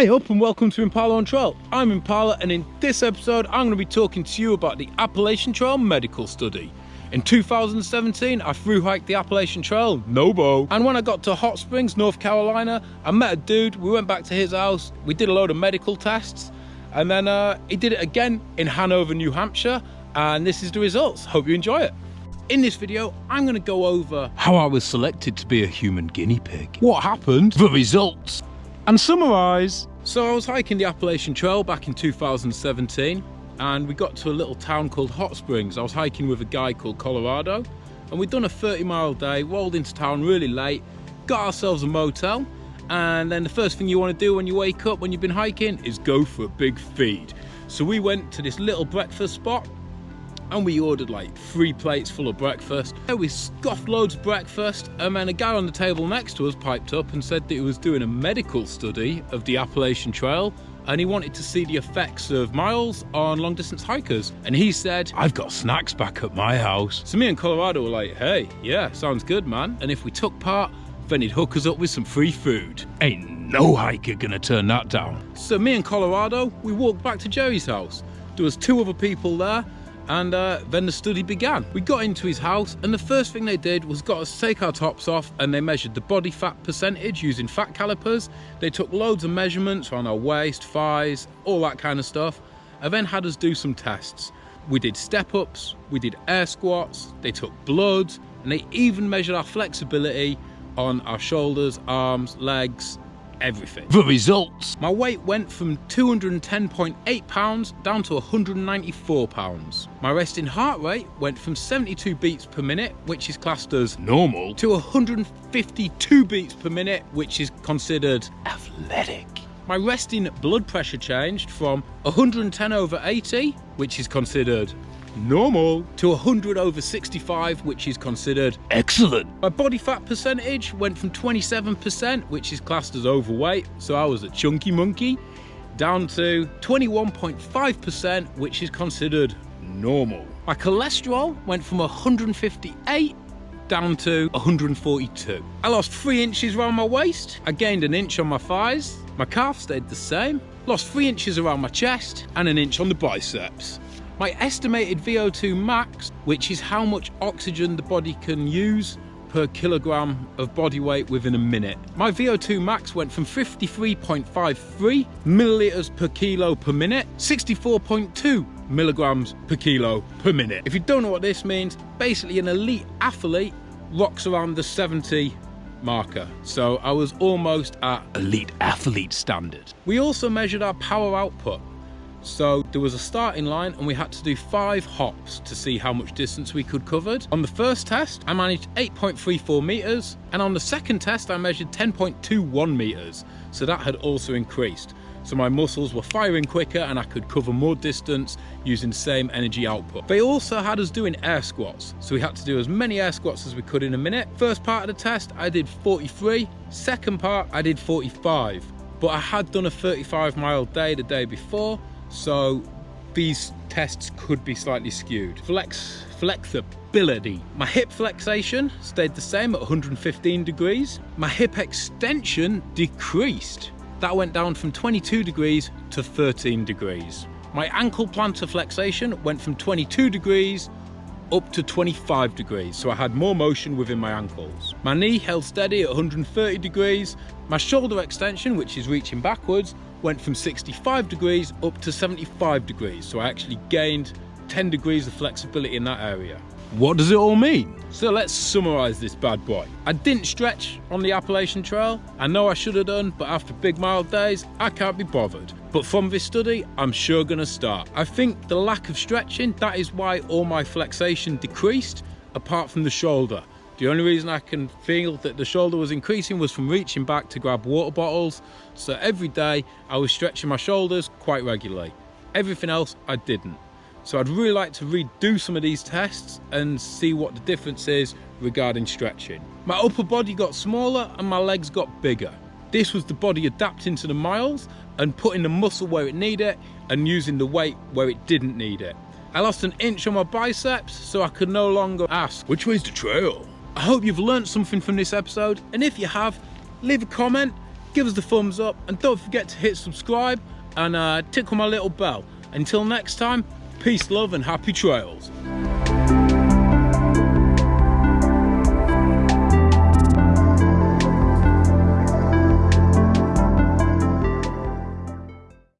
Hey up and welcome to Impala on Trail. I'm Impala and in this episode I'm going to be talking to you about the Appalachian Trail Medical Study. In 2017 I through hiked the Appalachian Trail, no Nobo, and when I got to Hot Springs, North Carolina, I met a dude, we went back to his house, we did a load of medical tests, and then uh, he did it again in Hanover, New Hampshire, and this is the results. Hope you enjoy it. In this video, I'm going to go over how I was selected to be a human guinea pig, what happened, the results, and summarise. So I was hiking the Appalachian Trail back in 2017 and we got to a little town called Hot Springs. I was hiking with a guy called Colorado and we'd done a 30 mile day, rolled into town really late, got ourselves a motel and then the first thing you want to do when you wake up when you've been hiking is go for a big feed. So we went to this little breakfast spot and we ordered like three plates full of breakfast. We scoffed loads of breakfast and then a guy on the table next to us piped up and said that he was doing a medical study of the Appalachian Trail and he wanted to see the effects of miles on long distance hikers. And he said, I've got snacks back at my house. So me and Colorado were like, hey, yeah, sounds good, man. And if we took part, then he'd hook us up with some free food. Ain't no hiker gonna turn that down. So me and Colorado, we walked back to Jerry's house. There was two other people there and uh, then the study began. We got into his house and the first thing they did was got us take our tops off and they measured the body fat percentage using fat calipers. They took loads of measurements on our waist, thighs, all that kind of stuff and then had us do some tests. We did step ups, we did air squats, they took blood and they even measured our flexibility on our shoulders, arms, legs, everything. The results. My weight went from 210.8 pounds down to 194 pounds. My resting heart rate went from 72 beats per minute, which is classed as normal, to 152 beats per minute, which is considered athletic. My resting blood pressure changed from 110 over 80, which is considered normal. To 100 over 65 which is considered excellent. My body fat percentage went from 27% which is classed as overweight so i was a chunky monkey down to 21.5% which is considered normal. My cholesterol went from 158 down to 142 i lost three inches around my waist. I gained an inch on my thighs. My calf stayed the same. Lost three inches around my chest and an inch on the biceps my estimated VO2 max, which is how much oxygen the body can use per kilogram of body weight within a minute. My VO2 max went from 53.53 milliliters per kilo per minute, 64.2 milligrams per kilo per minute. If you don't know what this means, basically an elite athlete rocks around the 70 marker. So I was almost at elite athlete standard. We also measured our power output. So there was a starting line and we had to do five hops to see how much distance we could covered. On the first test, I managed 8.34 meters. And on the second test, I measured 10.21 meters. So that had also increased. So my muscles were firing quicker and I could cover more distance using the same energy output. They also had us doing air squats. So we had to do as many air squats as we could in a minute. First part of the test, I did 43. Second part, I did 45 but I had done a 35 mile day the day before so these tests could be slightly skewed. Flex, flexibility. My hip flexation stayed the same at 115 degrees. My hip extension decreased. That went down from 22 degrees to 13 degrees. My ankle plantar flexation went from 22 degrees up to 25 degrees, so I had more motion within my ankles. My knee held steady at 130 degrees. My shoulder extension, which is reaching backwards, went from 65 degrees up to 75 degrees. So I actually gained 10 degrees of flexibility in that area. What does it all mean? So let's summarize this bad boy. I didn't stretch on the Appalachian Trail. I know I should have done, but after big mild days, I can't be bothered. But from this study, I'm sure gonna start. I think the lack of stretching, that is why all my flexation decreased, apart from the shoulder. The only reason I can feel that the shoulder was increasing was from reaching back to grab water bottles. So every day I was stretching my shoulders quite regularly. Everything else I didn't. So I'd really like to redo some of these tests and see what the difference is regarding stretching. My upper body got smaller and my legs got bigger. This was the body adapting to the miles and putting the muscle where it needed it and using the weight where it didn't need it. I lost an inch on my biceps so I could no longer ask, which way's the trail? I hope you've learned something from this episode, and if you have, leave a comment, give us the thumbs up, and don't forget to hit subscribe and uh, tickle my little bell. Until next time, peace, love, and happy trails.